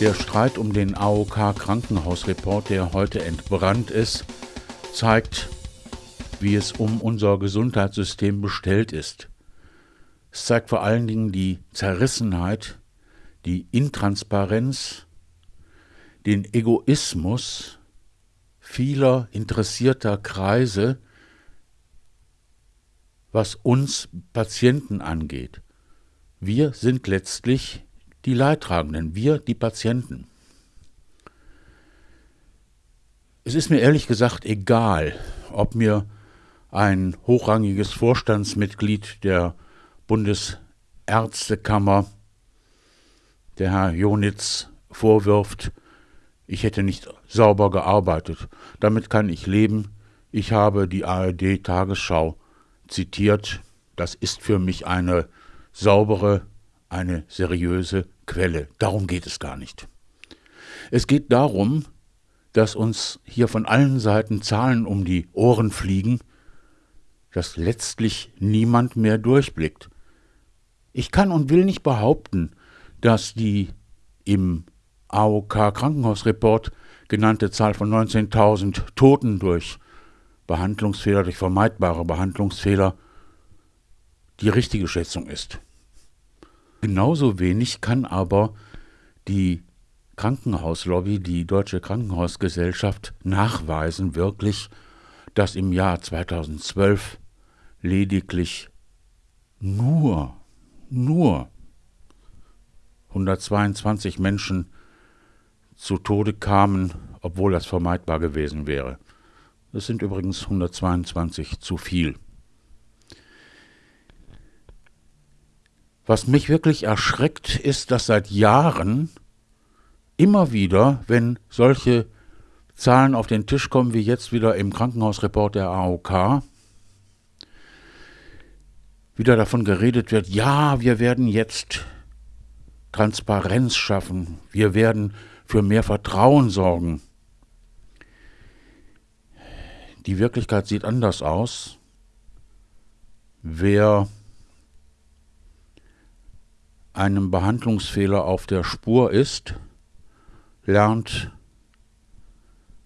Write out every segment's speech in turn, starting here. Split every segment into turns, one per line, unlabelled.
Der Streit um den AOK-Krankenhausreport, der heute entbrannt ist, zeigt, wie es um unser Gesundheitssystem bestellt ist. Es zeigt vor allen Dingen die Zerrissenheit, die Intransparenz, den Egoismus vieler interessierter Kreise, was uns Patienten angeht. Wir sind letztlich die Leidtragenden, wir die Patienten. Es ist mir ehrlich gesagt egal, ob mir ein hochrangiges Vorstandsmitglied der Bundesärztekammer, der Herr Jonitz, vorwirft, ich hätte nicht sauber gearbeitet. Damit kann ich leben. Ich habe die ARD Tagesschau zitiert. Das ist für mich eine saubere, eine seriöse Quelle. Darum geht es gar nicht. Es geht darum, dass uns hier von allen Seiten Zahlen um die Ohren fliegen, dass letztlich niemand mehr durchblickt. Ich kann und will nicht behaupten, dass die im AOK Krankenhausreport genannte Zahl von 19.000 Toten durch Behandlungsfehler, durch vermeidbare Behandlungsfehler die richtige Schätzung ist. Genauso wenig kann aber die Krankenhauslobby, die Deutsche Krankenhausgesellschaft, nachweisen wirklich, dass im Jahr 2012 lediglich nur, nur 122 Menschen zu Tode kamen, obwohl das vermeidbar gewesen wäre. Das sind übrigens 122 zu viel. Was mich wirklich erschreckt, ist, dass seit Jahren immer wieder, wenn solche Zahlen auf den Tisch kommen, wie jetzt wieder im Krankenhausreport der AOK, wieder davon geredet wird, ja, wir werden jetzt Transparenz schaffen, wir werden für mehr Vertrauen sorgen. Die Wirklichkeit sieht anders aus. Wer einem Behandlungsfehler auf der Spur ist, lernt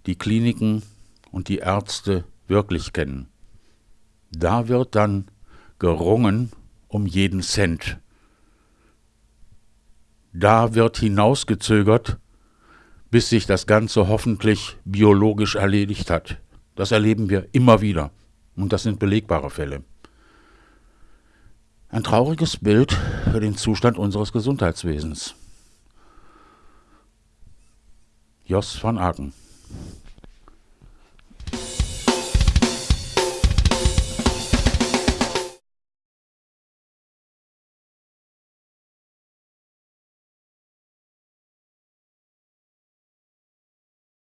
die Kliniken und die Ärzte wirklich kennen. Da wird dann gerungen um jeden Cent. Da wird hinausgezögert, bis sich das Ganze hoffentlich biologisch erledigt hat. Das erleben wir immer wieder. Und das sind belegbare Fälle. Ein trauriges Bild für den Zustand unseres Gesundheitswesens. Jos van Aken